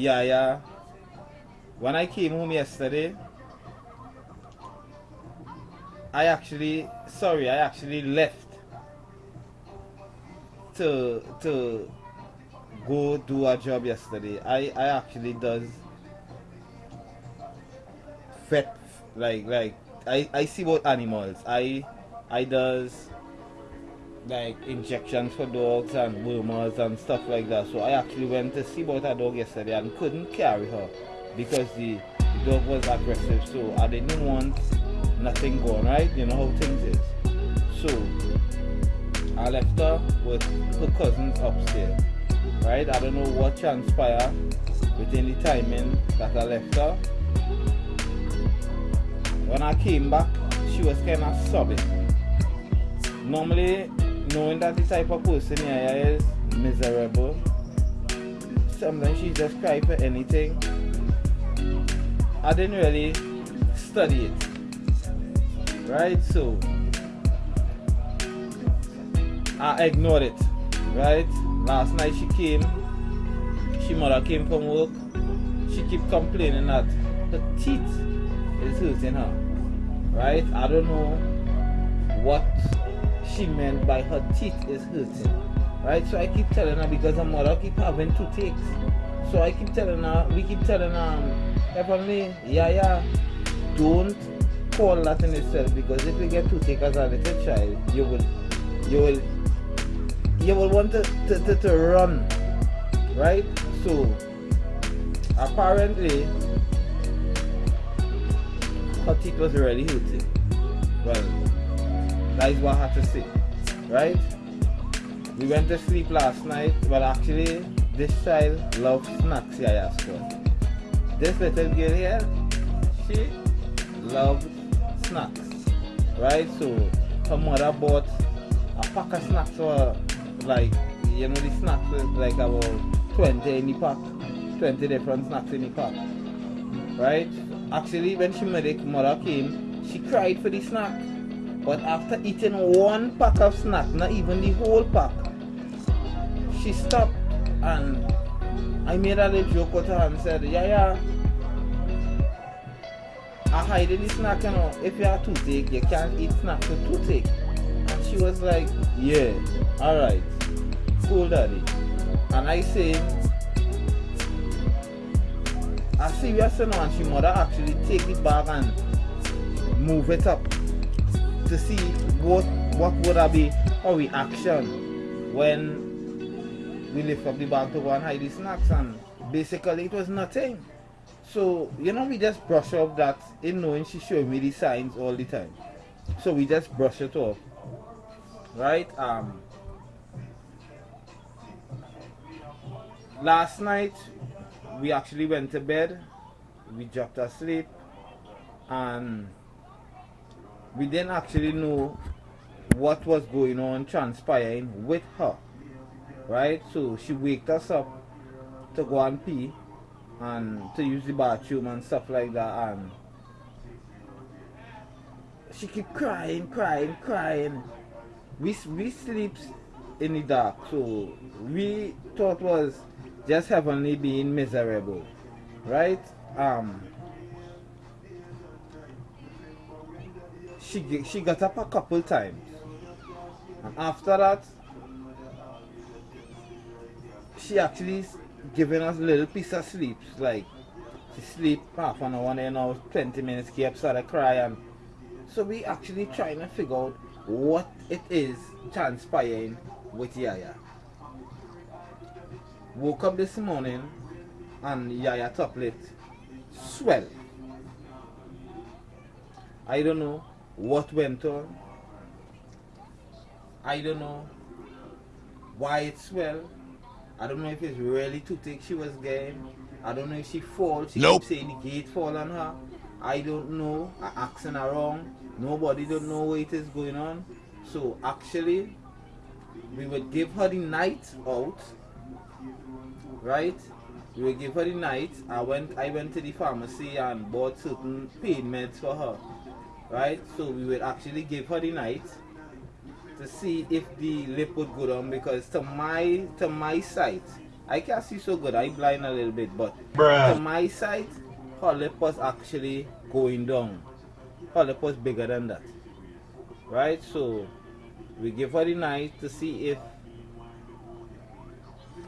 Yaya, when I came home yesterday, I actually, sorry, I actually left to to go do a job yesterday. I I actually does vet like like I I see about animals. I I does like injections for dogs and wormers and stuff like that. So I actually went to see about a dog yesterday and couldn't carry her because the, the dog was aggressive. So I didn't want nothing going right. You know how things is. So I left her with her cousins upstairs. Right? I don't know what transpired within the timing that I left her. When I came back, she was kind of sobbing. Normally, knowing that the type of person here is miserable, sometimes she just cry for anything. I didn't really study it. Right? So, I ignored it. Right? Last night she came, she mother came from work. She keep complaining that her teeth is hurting her. Right? I don't know what she meant by her teeth is hurting. Right? So I keep telling her because her mother keep having two toothaches. So I keep telling her, we keep telling her, um, Heavenly, yeah, yeah, don't call that in itself because if you get toothache as a little child, you will, you will, you will want to, to, to, to run, right? So, apparently, her teeth was really hurting. Well, that is what I had to say, right? We went to sleep last night. Well, actually, this child loves snacks, yeah, yeah, This little girl here, she loves snacks, right? So, her mother bought a pack of snacks for her, like, you know, the snacks was like about 20 in the pack, 20 different snacks in the pack, right? Actually, when she made it, mother came, she cried for the snack. But after eating one pack of snack, not even the whole pack, she stopped and I made a little joke with her and said, yeah, yeah, I hide the snack, you know, if you have toothache, you can't eat snack with toothache. And she was like, yeah, alright, cool daddy. And I say, I see you are and she mother actually take it back and move it up to see what what would have be our reaction when we lift up the bag to go and hide the snacks and basically it was nothing. So, you know, we just brush off that in knowing she showed me the signs all the time. So we just brush it off. Right? Um last night we actually went to bed. We dropped asleep and we didn't actually know what was going on transpiring with her right? So she waked us up to go and pee and to use the bathroom and stuff like that and she keep crying crying crying. We, we sleep in the dark so we thought was just heavenly being miserable right? Um she she got up a couple times. And after that she actually giving us a little piece of sleep. Like she sleep half an hour and then now 20 minutes kept started crying. So we actually trying to figure out what it is transpiring with Yaya. Woke up this morning and Yaya top lip swell. I don't know what went on. I don't know why it swelled. I don't know if it's really toothache she was getting. I don't know if she fall. She nope. keep saying the gate fall on her. I don't know. I asking around. Nobody don't know what it is going on. So actually, we would give her the night out. Right? We would give her the night. I went I went to the pharmacy and bought certain pain meds for her right? So we will actually give her the night to see if the lip would go down because to my to my sight I can't see so good. I blind a little bit, but Bruh. to my sight, her lip was actually going down. Her lip was bigger than that. Right? So we give her the night to see if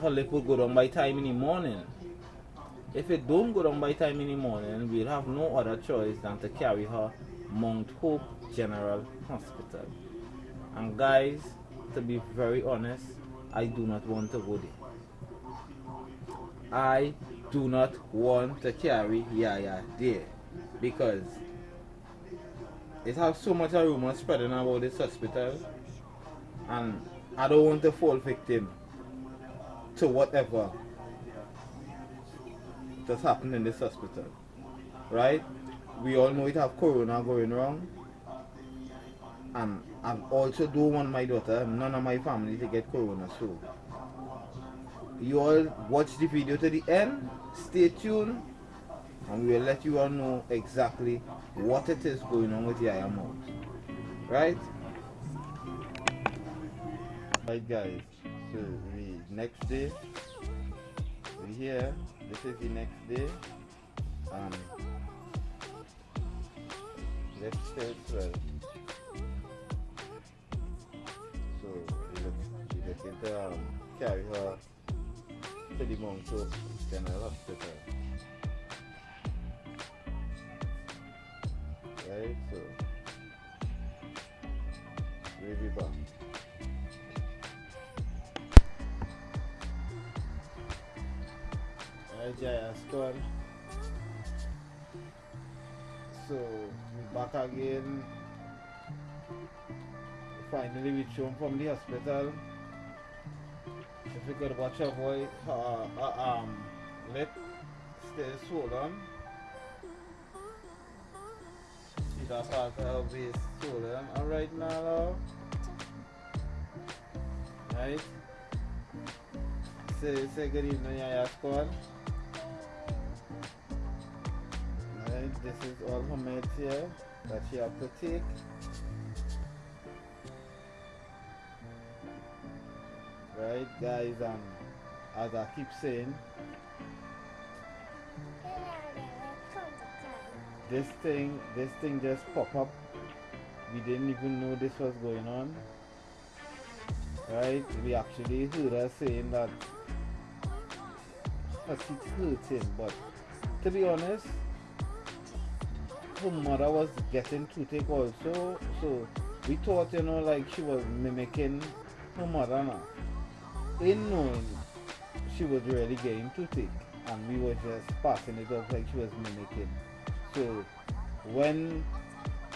her lip will go down by time in the morning. If it don't go down by time in the morning, we'll have no other choice than to carry her Mount Hope General Hospital. And guys, to be very honest, I do not want to go there. I do not want to carry Yaya there because it has so much a rumor spreading about this hospital and I don't want to fall victim to whatever that's happened in this hospital. Right? We all know it have corona going wrong. And I also don't want my daughter, none of my family to get corona so. You all watch the video to the end stay tuned and we will let you all know exactly what it is going on with Yaya Mouth right? Right guys. So the next day we here this is the next day and let's so look, we look into um, carry her to the Mount Hope General Hospital. Right, so we'll be back. Alright, Yaya squad. So back again. Finally reach home from the hospital. If you could watch your boy, uh, uh, um, lip still swollen. See that part of his swollen. Alright now, love. Right? Say, say good evening, Yaya squad. This is all meds here that she have to take. right guys um as I keep saying this thing this thing just pop up we didn't even know this was going on right we actually heard her saying that her cheeks hurting but to be honest her mother was getting toothache also so we thought you know like she was mimicking her mother now in knowing she was really getting toothache and we were just passing it off like she was mimicking. So when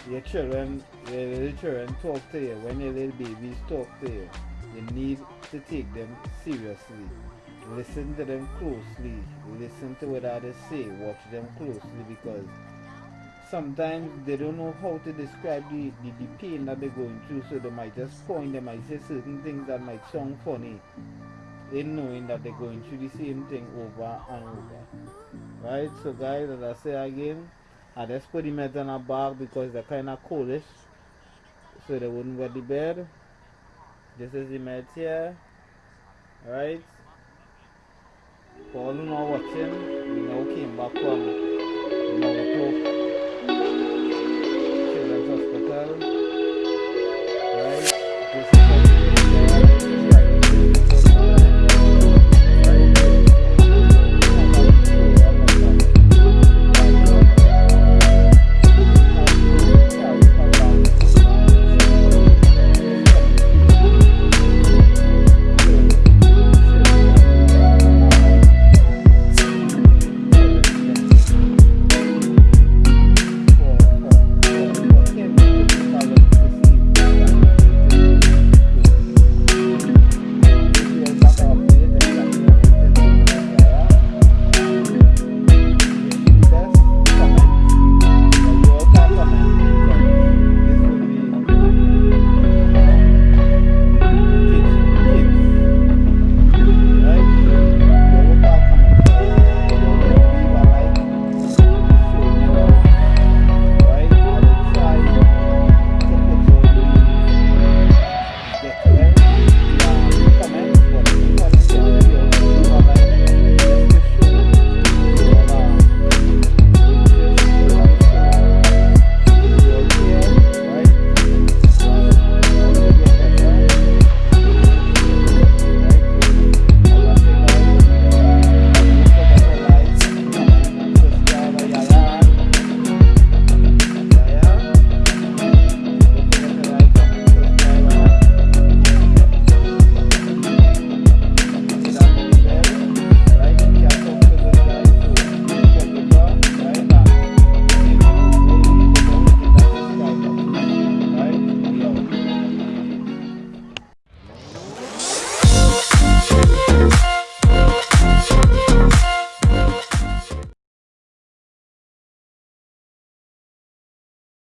your children, your little children talk to you, when your little babies talk to you, you need to take them seriously. Listen to them closely. Listen to what others say. Watch them closely because sometimes they don't know how to describe the, the, the, pain that they're going through, so they might just point, they might say certain things that might sound funny, in knowing that they're going through the same thing over and over. Right? So, guys, as I say again, I just put the meds on a bag because they're kind of coldish, so they wouldn't wet the bed. This is the meds here. Right? For all who are watching, we now came back from